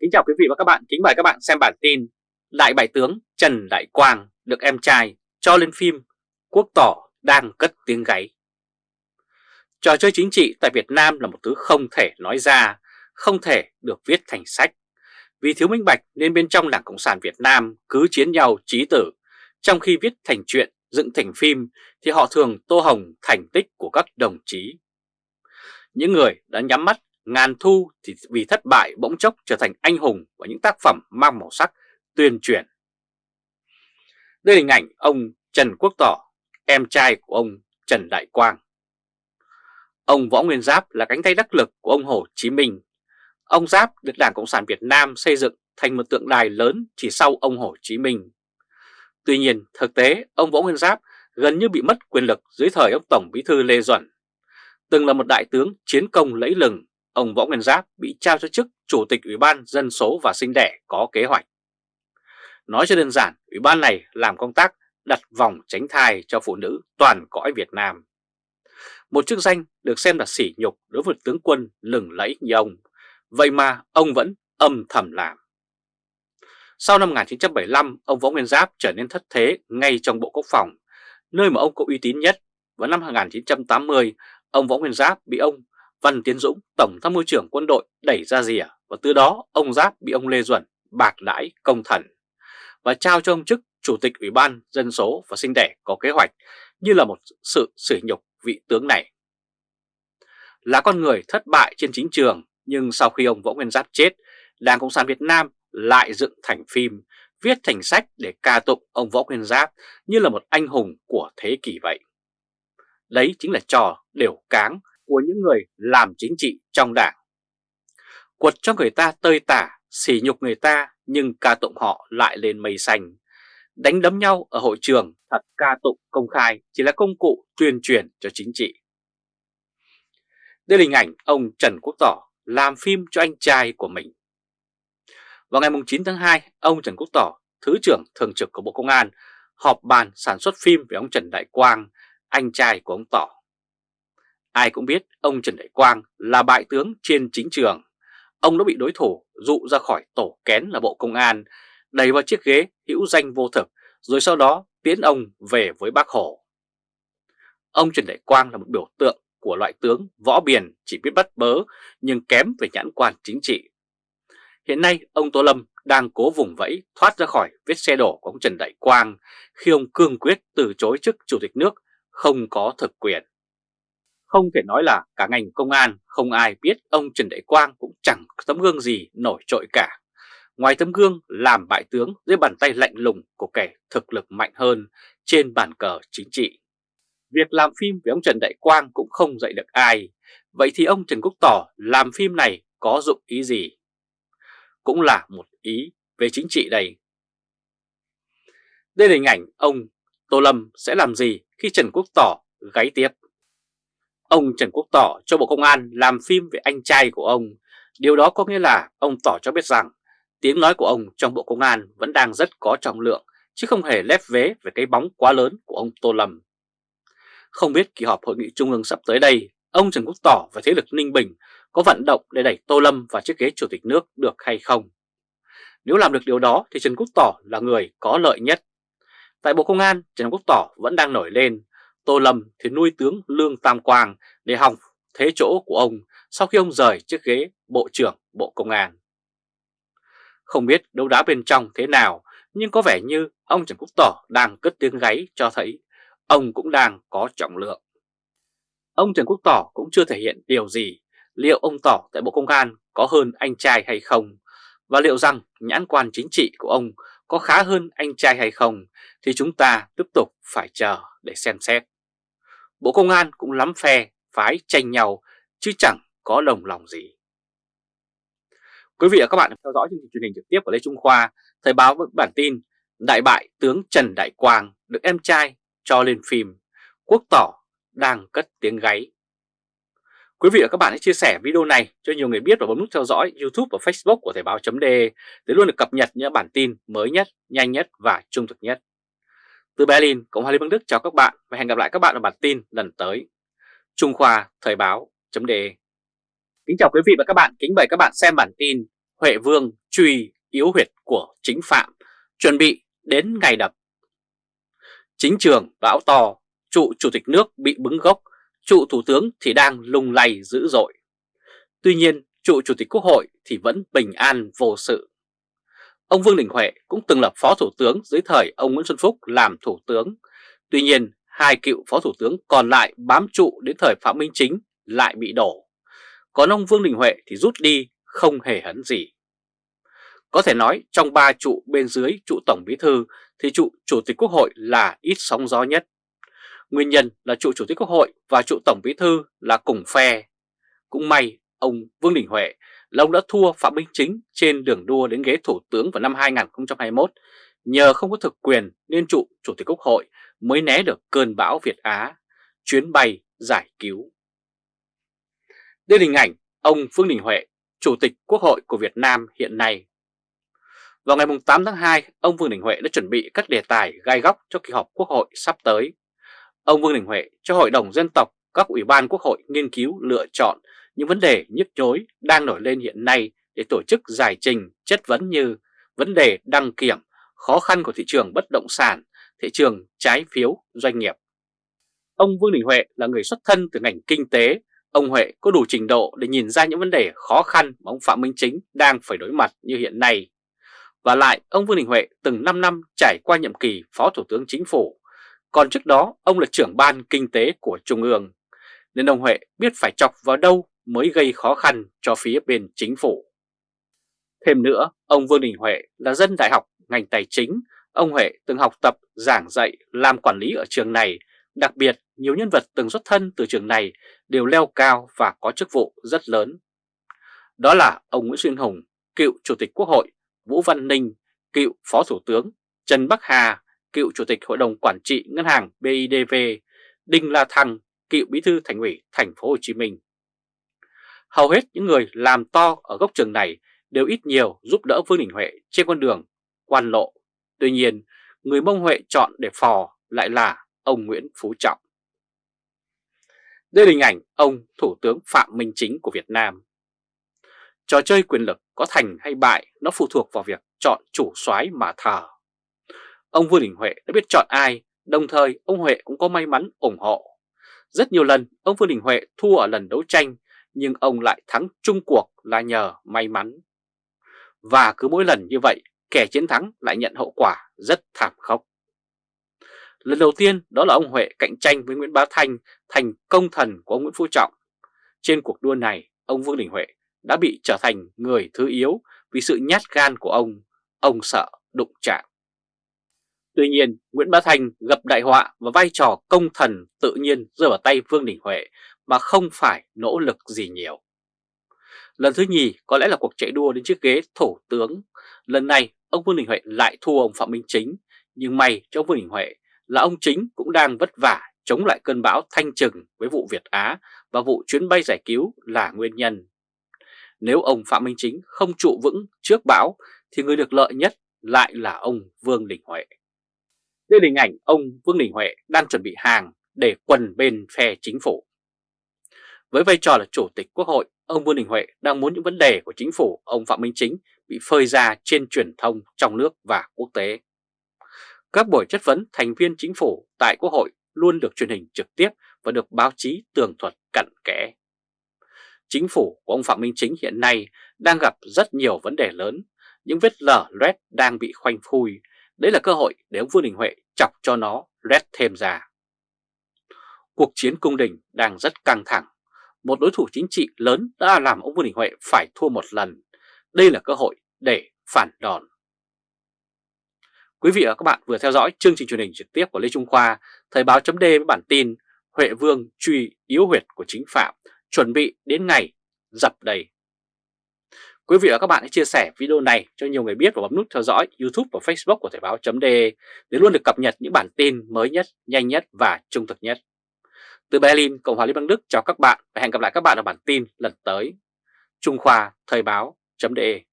Kính chào quý vị và các bạn, kính mời các bạn xem bản tin Đại bại tướng Trần Đại Quang được em trai cho lên phim Quốc tỏ đang cất tiếng gáy. Trò chơi chính trị tại Việt Nam là một thứ không thể nói ra, không thể được viết thành sách. Vì thiếu minh bạch nên bên trong Đảng Cộng sản Việt Nam cứ chiến nhau trí tử. Trong khi viết thành chuyện, dựng thành phim thì họ thường tô hồng thành tích của các đồng chí. Những người đã nhắm mắt Ngàn Thu thì vì thất bại bỗng chốc trở thành anh hùng và những tác phẩm mang màu sắc tuyên truyền. Đây là hình ảnh ông Trần Quốc Tỏ, em trai của ông Trần Đại Quang. Ông Võ Nguyên Giáp là cánh tay đắc lực của ông Hồ Chí Minh. Ông Giáp được Đảng Cộng sản Việt Nam xây dựng thành một tượng đài lớn chỉ sau ông Hồ Chí Minh. Tuy nhiên, thực tế, ông Võ Nguyên Giáp gần như bị mất quyền lực dưới thời ông Tổng Bí thư Lê Duẩn. Từng là một đại tướng chiến công lẫy lừng ông Võ Nguyên Giáp bị trao cho chức Chủ tịch Ủy ban Dân số và Sinh đẻ có kế hoạch. Nói cho đơn giản, Ủy ban này làm công tác đặt vòng tránh thai cho phụ nữ toàn cõi Việt Nam. Một chức danh được xem là sỉ nhục đối với tướng quân lừng lẫy như ông, vậy mà ông vẫn âm thầm làm. Sau năm 1975, ông Võ Nguyên Giáp trở nên thất thế ngay trong Bộ Quốc phòng, nơi mà ông có uy tín nhất. Vào năm 1980, ông Võ Nguyên Giáp bị ông Văn Tiến Dũng, Tổng tham mưu trưởng quân đội đẩy ra rìa và từ đó ông Giáp bị ông Lê Duẩn bạc đãi công thần và trao cho ông chức Chủ tịch Ủy ban Dân số và Sinh đẻ có kế hoạch như là một sự sỉ nhục vị tướng này. Là con người thất bại trên chính trường nhưng sau khi ông Võ Nguyên Giáp chết, Đảng Cộng sản Việt Nam lại dựng thành phim, viết thành sách để ca tụng ông Võ Nguyên Giáp như là một anh hùng của thế kỷ vậy. Đấy chính là trò đều cáng của những người làm chính trị trong đảng. Quật cho người ta tơi tả, sỉ nhục người ta nhưng ca tụng họ lại lên mây xanh. Đánh đấm nhau ở hội trường thật ca tụng công khai chỉ là công cụ tuyên truyền cho chính trị. Đây là hình ảnh ông Trần Quốc Tỏ làm phim cho anh trai của mình. Vào ngày 9 tháng 2, ông Trần Quốc Tỏ, Thứ trưởng Thường trực của Bộ Công an, họp bàn sản xuất phim về ông Trần Đại Quang, anh trai của ông Tỏ. Ai cũng biết ông Trần Đại Quang là bại tướng trên chính trường. Ông đã bị đối thủ dụ ra khỏi tổ kén là Bộ Công an, đẩy vào chiếc ghế hữu danh vô thực, rồi sau đó tiến ông về với bác Hồ. Ông Trần Đại Quang là một biểu tượng của loại tướng võ biển chỉ biết bắt bớ nhưng kém về nhãn quan chính trị. Hiện nay ông Tô Lâm đang cố vùng vẫy thoát ra khỏi vết xe đổ của ông Trần Đại Quang khi ông cương quyết từ chối chức chủ tịch nước không có thực quyền. Không thể nói là cả ngành công an, không ai biết ông Trần Đại Quang cũng chẳng tấm gương gì nổi trội cả. Ngoài tấm gương làm bại tướng dưới bàn tay lạnh lùng của kẻ thực lực mạnh hơn trên bàn cờ chính trị. Việc làm phim với ông Trần Đại Quang cũng không dạy được ai. Vậy thì ông Trần Quốc Tỏ làm phim này có dụng ý gì? Cũng là một ý về chính trị đây. Đây là hình ảnh ông Tô Lâm sẽ làm gì khi Trần Quốc Tỏ gáy tiếp. Ông Trần Quốc Tỏ cho Bộ Công an làm phim về anh trai của ông. Điều đó có nghĩa là ông Tỏ cho biết rằng tiếng nói của ông trong Bộ Công an vẫn đang rất có trọng lượng, chứ không hề lép vế về cái bóng quá lớn của ông Tô Lâm. Không biết kỳ họp hội nghị trung ương sắp tới đây, ông Trần Quốc Tỏ và thế lực Ninh Bình có vận động để đẩy Tô Lâm vào chiếc ghế chủ tịch nước được hay không? Nếu làm được điều đó thì Trần Quốc Tỏ là người có lợi nhất. Tại Bộ Công an, Trần Quốc Tỏ vẫn đang nổi lên Tô Lâm thì nuôi tướng Lương Tam Quang để hòng thế chỗ của ông sau khi ông rời chiếc ghế Bộ trưởng Bộ Công an. Không biết đấu đá bên trong thế nào, nhưng có vẻ như ông Trần Quốc Tỏ đang cất tiếng gáy cho thấy ông cũng đang có trọng lượng. Ông Trần Quốc Tỏ cũng chưa thể hiện điều gì, liệu ông Tỏ tại Bộ Công an có hơn anh trai hay không, và liệu rằng nhãn quan chính trị của ông có khá hơn anh trai hay không thì chúng ta tiếp tục phải chờ để xem xét. Bộ Công an cũng lắm phe, phái tranh nhau chứ chẳng có đồng lòng gì. Quý vị và các bạn theo dõi chương trình truyền hình trực tiếp của Lê Trung Khoa, Thời báo với bản tin Đại bại tướng Trần Đại Quang được em trai cho lên phim Quốc tỏ đang cất tiếng gáy. Quý vị và các bạn hãy chia sẻ video này cho nhiều người biết và bấm nút theo dõi YouTube và Facebook của Thời báo.de để luôn được cập nhật những bản tin mới nhất, nhanh nhất và trung thực nhất. Từ Berlin, Cộng hòa Liên bang Đức chào các bạn và hẹn gặp lại các bạn ở bản tin lần tới. Trung Khoa Thời báo.de Kính chào quý vị và các bạn, kính mời các bạn xem bản tin Huệ Vương truy yếu huyệt của chính phạm, chuẩn bị đến ngày đập. Chính trường bão to, trụ chủ tịch nước bị bứng gốc, trụ thủ tướng thì đang lung lay dữ dội. Tuy nhiên, trụ chủ tịch quốc hội thì vẫn bình an vô sự. Ông Vương Đình Huệ cũng từng là phó thủ tướng dưới thời ông Nguyễn Xuân Phúc làm thủ tướng. Tuy nhiên, hai cựu phó thủ tướng còn lại bám trụ đến thời Phạm Minh Chính lại bị đổ. Còn ông Vương Đình Huệ thì rút đi không hề hấn gì. Có thể nói trong ba trụ bên dưới trụ Tổng Bí Thư thì trụ Chủ tịch Quốc hội là ít sóng gió nhất. Nguyên nhân là trụ Chủ tịch Quốc hội và trụ Tổng Bí Thư là cùng phe. Cũng may ông Vương Đình Huệ là ông đã thua Phạm Minh Chính trên đường đua đến ghế Thủ tướng vào năm 2021 nhờ không có thực quyền nên trụ Chủ tịch Quốc hội mới né được cơn bão Việt Á, chuyến bay giải cứu. Đây là hình ảnh ông Vương Đình Huệ, Chủ tịch Quốc hội của Việt Nam hiện nay. Vào ngày 8 tháng 2, ông Vương Đình Huệ đã chuẩn bị các đề tài gai góc cho kỳ họp Quốc hội sắp tới. Ông Vương Đình Huệ cho Hội đồng Dân tộc, các ủy ban Quốc hội nghiên cứu lựa chọn những vấn đề nhức nhối đang nổi lên hiện nay để tổ chức giải trình chất vấn như vấn đề đăng kiểm, khó khăn của thị trường bất động sản, thị trường trái phiếu doanh nghiệp. Ông Vương Đình Huệ là người xuất thân từ ngành kinh tế, ông Huệ có đủ trình độ để nhìn ra những vấn đề khó khăn mà ông Phạm Minh Chính đang phải đối mặt như hiện nay. Và lại, ông Vương Đình Huệ từng 5 năm trải qua nhiệm kỳ Phó Thủ tướng Chính phủ, còn trước đó ông là trưởng ban kinh tế của Trung ương, nên ông Huệ biết phải chọc vào đâu mới gây khó khăn cho phía bên chính phủ. Thêm nữa, ông Vương Đình Huệ là dân đại học ngành tài chính, ông Huệ từng học tập, giảng dạy, làm quản lý ở trường này, đặc biệt nhiều nhân vật từng xuất thân từ trường này đều leo cao và có chức vụ rất lớn. Đó là ông Nguyễn Xuyên Hùng, cựu Chủ tịch Quốc hội, Vũ Văn Ninh, cựu Phó Thủ tướng, Trần Bắc Hà, cựu Chủ tịch Hội đồng Quản trị Ngân hàng BIDV, Đinh La Thăng, cựu Bí thư Thành ủy Thành phố Hồ Chí Minh. Hầu hết những người làm to ở gốc trường này đều ít nhiều giúp đỡ Vương Đình Huệ trên con đường quan lộ. Tuy nhiên, người Mông Huệ chọn để phò lại là ông Nguyễn Phú Trọng. Đây là hình ảnh ông Thủ tướng Phạm Minh Chính của Việt Nam. Trò chơi quyền lực có thành hay bại nó phụ thuộc vào việc chọn chủ soái mà thờ. Ông Vương Đình Huệ đã biết chọn ai, đồng thời ông Huệ cũng có may mắn ủng hộ. Rất nhiều lần ông Vương Đình Huệ thua ở lần đấu tranh nhưng ông lại thắng chung cuộc là nhờ may mắn. Và cứ mỗi lần như vậy, kẻ chiến thắng lại nhận hậu quả rất thảm khốc. Lần đầu tiên đó là ông Huệ cạnh tranh với Nguyễn Bá Thanh thành công thần của ông Nguyễn Phú Trọng. Trên cuộc đua này, ông Vương Đình Huệ đã bị trở thành người thứ yếu vì sự nhát gan của ông, ông sợ đụng chạm. Tuy nhiên, Nguyễn Bá Thanh gặp đại họa và vai trò công thần tự nhiên rơi vào tay Vương Đình Huệ mà không phải nỗ lực gì nhiều. Lần thứ nhì có lẽ là cuộc chạy đua đến chiếc ghế thủ tướng. Lần này ông Vương Đình Huệ lại thua ông Phạm Minh Chính, nhưng may cho ông Vương Đình Huệ là ông Chính cũng đang vất vả chống lại cơn bão thanh trừng với vụ Việt Á và vụ chuyến bay giải cứu là nguyên nhân. Nếu ông Phạm Minh Chính không trụ vững trước bão thì người được lợi nhất lại là ông Vương Đình Huệ. Đây là hình ảnh ông Vương Đình Huệ đang chuẩn bị hàng để quần bên phe chính phủ. Với vai trò là Chủ tịch Quốc hội, ông Vương Đình Huệ đang muốn những vấn đề của chính phủ ông Phạm Minh Chính bị phơi ra trên truyền thông trong nước và quốc tế. Các buổi chất vấn thành viên chính phủ tại Quốc hội luôn được truyền hình trực tiếp và được báo chí tường thuật cặn kẽ. Chính phủ của ông Phạm Minh Chính hiện nay đang gặp rất nhiều vấn đề lớn, những vết lở loét đang bị khoanh phui. Đấy là cơ hội để ông Vương Đình Huệ chọc cho nó loét thêm ra. Cuộc chiến cung đình đang rất căng thẳng một đối thủ chính trị lớn đã làm ông Vương Đình Huệ phải thua một lần. Đây là cơ hội để phản đòn. Quý vị và các bạn vừa theo dõi chương trình truyền hình trực tiếp của Lê Trung Khoa, Thời báo chấm với bản tin Huệ Vương truy yếu huyệt của chính phạm, chuẩn bị đến ngày dập đầy. Quý vị và các bạn hãy chia sẻ video này cho nhiều người biết và bấm nút theo dõi YouTube và Facebook của Thời báo chấm để luôn được cập nhật những bản tin mới nhất, nhanh nhất và trung thực nhất. Từ Berlin, Cộng hòa Liên bang Đức chào các bạn và hẹn gặp lại các bạn ở bản tin lần tới. Trung Khoa Thời báo.de